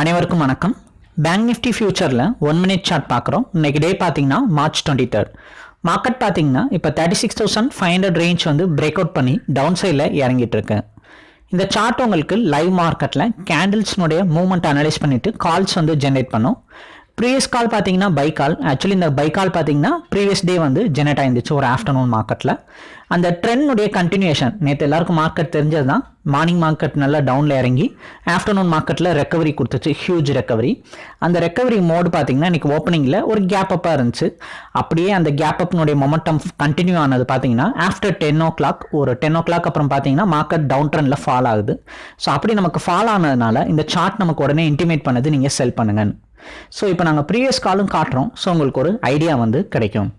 அனைவருக்கும் வணக்கம். Bank Nifty ஃபியூச்சரில் ஒன் மினிட் சார்ட் பார்க்குறோம். இன்னைக்கு டே பார்த்தீங்கன்னா மார்ச் டுவெண்ட்டி தேர்ட் மார்க்கெட் பார்த்தீங்கன்னா இப்போ thirty six thousand five hundred range வந்து பிரேக் அவுட் பண்ணி டவுன் சைடில் இறங்கிட்டு இருக்கு இந்த சார்ட் உங்களுக்கு லைவ் மார்க்கெட்டில் கேண்டில்ஸ்னுடைய மூவ்மெண்ட் அனலைஸ் பண்ணிவிட்டு கால்ஸ் வந்து ஜென்ரேட் பண்ணும். ப்ரீவியஸ் கால் பார்த்தீங்கன்னா பை கால் ஆக்சுவலி இந்த பை கால் பார்த்தீங்கன்னா ப்ரீவியஸ் டே வந்து ஜெனரேட் ஆயிருந்துச்சு ஒரு ஆஃப்டர்நூன் மார்க்கெட்டில் அந்த ட்ரெண்டுடைய கண்டினியூஷன் நேற்று எல்லாருக்கும் மார்க்கெட் தெரிஞ்சது தான் மார்னிங் மார்க்கெட் நல்லா டவுனில் இறங்கி ஆஃப்டர்நூன் மார்க்கெட்டில் ரெக்கவரி கொடுத்துச்சு. ஹியூஜ் ரெக்கவரி அந்த ரெக்கவரி மோடு பார்த்தீங்கன்னா இன்றைக்கி ஓப்பனிங்கில் ஒரு கேப் அப்பாக இருந்துச்சு. அப்படியே அந்த கேப் அப்னுடைய மொமெண்டம் கண்டினியூ ஆனது பார்த்தீங்கன்னா ஆஃப்டர் டென் ஓ கிளாக் ஒரு டென் ஓ கிளாக் அப்புறம் பார்த்தீங்கன்னா மார்க்கெட் டவுன் ட்ரெண்டில் ஃபால் ஆகுது. ஸோ அப்படி நமக்கு ஃபால் ஆனதுனால இந்த சார்ட் நமக்கு உடனே இன்டிமேட் பண்ணது நீங்கள் செல் பண்ணுங்கன்னு. ஸோ இப்போ நாங்கள் ப்ரீவியஸ் காலும் காட்டுறோம். ஸோ உங்களுக்கு ஒரு ஐடியா வந்து கிடைக்கும்.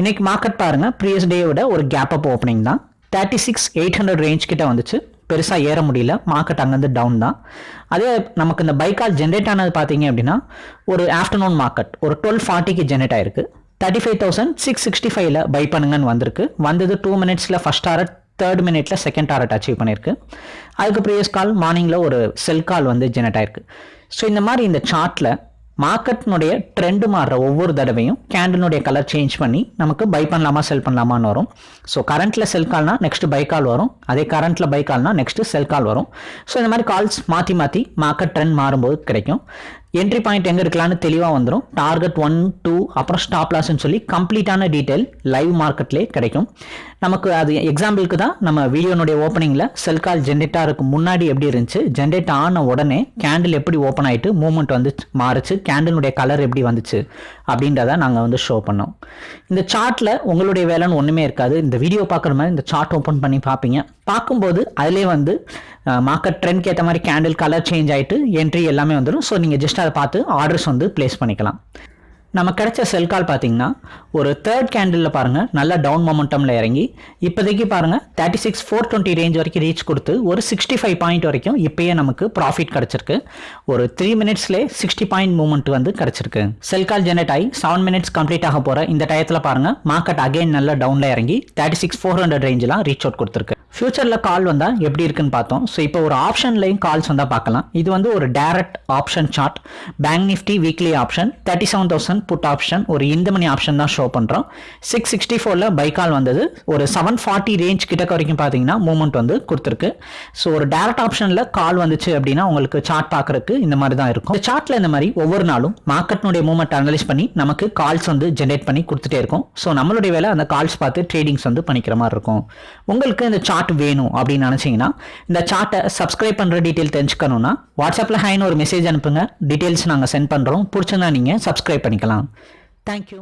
இன்றைக்கி மார்க்கெட் பாருங்கள் ப்ரீவியஸ் டே விட ஒரு கேப் அப் ஓப்பனிங் தான். Thirty six eight hundred range கிட்ட வந்துச்சு. பெருசாக ஏற முடியல. மார்க்கெட் அங்கேருந்து டவுன் தான். அதே நமக்கு இந்த பைக்கால் ஜென்ரேட் ஆனது பார்த்தீங்க அப்படின்னா ஒரு ஆஃப்டர்நூன் மார்க்கெட் ஒரு டுவெல் ஃபார்ட்டிக்கு ஜென்ரேட் ஆயிருக்கு. Thirty five thousand six sixty ஃபைவ்ல பை பண்ணுங்கன்னு வந்திருக்கு. வந்தது டூ மினிட்ஸில் ஃபஸ்ட் டாரட் தேர்ட் மினிட்ல செகண்ட் டாரட் அச்சீவ் பண்ணியிருக்கு அதுக்கு ப்ரீவியஸ் கால் மார்னிங்கில் ஒரு செல் கால் வந்து ஜெனரேட் ஆயிருக்கு. ஸோ இந்த மாதிரி இந்த சார்ட்டில் மார்க்கெட்னுடைய ட்ரெண்டு மாறுற ஒவ்வொரு தடவையும் கேண்டலுடைய கலர் சேஞ்ச் பண்ணி நமக்கு பை பண்ணலாமா செல் பண்ணலாமான்னு வரும். ஸோ கரண்ட்டில் செல் கால்னா நெக்ஸ்ட் பை கால் வரும். அதே கரண்ட்டில் பை கால்னா நெக்ஸ்ட் செல் கால் வரும். ஸோ இந்த மாதிரி கால்ஸ் மாற்றி மாற்றி மார்க்கெட் ட்ரெண்ட் மாறும்போது கிடைக்கும். என்ட்ரி பாயிண்ட் எங்கே இருக்கலாம்னு தெளிவாக வந்துடும் டார்கெட் ஒன் டூ அப்புறம் ஸ்டாப் லாஸ்ன்னு சொல்லி கம்ப்ளீட்டான டீட்டெயில் லைவ் மார்க்கெட்லேயே கிடைக்கும். நமக்கு அது எக்ஸாம்பிளுக்கு தான் நம்ம வீடியோனுடைய ஓப்பனிங்கில் செல் கால் ஜென்ரேட் ஆகிறதுக்கு முன்னாடி எப்படி இருந்துச்சு? ஜென்ரேட் ஆன உடனே கேண்டில் எப்படி ஓப்பன் ஆகிட்டு மூவ்மெண்ட் வந்து மாறுச்சு? கேண்டிலுடைய கலர் எப்படி வந்துச்சு? அப்படின்றத நாங்கள் வந்து ஷோ பண்ணோம். இந்த சார்ட்டில் உங்களுடைய வேலைன்னு ஒன்றுமே இருக்காது. இந்த வீடியோ பார்க்குற மாதிரி இந்த சார்ட் ஓப்பன் பண்ணி பார்ப்பீங்க. பார்க்கும்போது அதிலே வந்து மார்க்கெட் ட்ரெண்ட்க்கு ஏற்ற மாதிரி கேண்டில் கலர் சேஞ்ச் ஆகிட்டு என்ட்ரி எல்லாமே வந்துடும் ஸோ நீங்கள் ஜஸ்ட் அதை பார்த்து ஆர்டர்ஸ் வந்து பிளேஸ் பண்ணிக்கலாம். நம்ம கிடைச்ச செல் கால் பார்த்தீங்கன்னா ஒரு தேர்ட் கேண்டிலில் பாருங்கள் நல்ல டவுன் மொமெண்டமில் இறங்கி இப்போதைக்கு பாருங்கள் thirty six four twenty range வரைக்கும் ரீச் கொடுத்து ஒரு சிக்ஸ்டி ஃபைவ் பாயிண்ட் வரைக்கும் இப்போயே நமக்கு ப்ராஃபிட் கிடச்சிருக்கு. ஒரு த்ரீ மினிட்ஸ்லே சிக்ஸ்டி பாயிண்ட் மூவ்மெண்ட் வந்து கிடச்சிருக்கு. செல் கால் ஜெனரேட் ஆகி செவன் மினிட்ஸ் கம்ப்ளீட் ஆக போகிற இந்த டயத்தில் பாருங்கள் மார்க்கெட் அகைன் நல்ல டவுனில் இறங்கி தேர்ட்டி சிக்ஸ் ஃபோர் ஹண்ட்ரட் ரேஞ்செலாம் ரீச் அவுட் கொடுத்துருக்கு. ஃபியூச்சரில் கால் வந்தால் எப்படி இருக்குன்னு பார்த்தோம். ஸோ இப்போ ஒரு ஆப்ஷன்லையும் கால்ஸ் வந்தால் பார்க்கலாம். இது வந்து ஒரு direct option chart bank Nifty weekly option thirty seven thousand put option ஒரு இந்த மணி ஆப்ஷன் தான் ஷோ பண்ணுறோம் சிக்ஸ் சிக்ஸ்டி ஃபோரில் பை கால் வந்தது. ஒரு செவன் ஃபார்ட்டி ரேஞ்ச் கிட்டக்க வரைக்கும் பார்த்தீங்கன்னா மூவ்மெண்ட் வந்து கொடுத்துருக்கு. ஸோ ஒரு டேரக்ட் ஆப்ஷனில் கால் வந்துச்சு அப்படின்னா உங்களுக்கு சார்ட் பார்க்குறதுக்கு இந்த மாதிரி தான் இருக்கும். இந்த சார்ட்டில் இந்த மாதிரி ஒவ்வொரு நாளும் மார்க்கெட்னுடைய மூவ்மெண்ட் அனலைஸ் பண்ணி நமக்கு கால்ஸ் வந்து ஜென்ரேட் பண்ணி கொடுத்துட்டே இருக்கும். ஸோ நம்மளுடைய வேலை அந்த கால்ஸ் பார்த்து ட்ரேடிங்ஸ் வந்து பண்ணிக்கிற மாதிரி இருக்கும். உங்களுக்கு இந்த சார்ட் சார்ட் வேணும் அப்படின்னு நினச்சிங்கன்னா இந்த சார்ட்டை சப்ஸ்கிரைப் பண்ணுற டீட்டெயில் தெரிஞ்சுக்கணும்னா வாட்ஸ்அப்பில் ஹைன்னு ஒரு மெசேஜ் அனுப்புங்க. டீட்டெயில்ஸ் நாங்கள் சென்ட் பண்ணுறோம் பிடிச்சிருந்தா நீங்கள் சப்ஸ்கிரைப் பண்ணிக்கலாம். தேங்க்யூ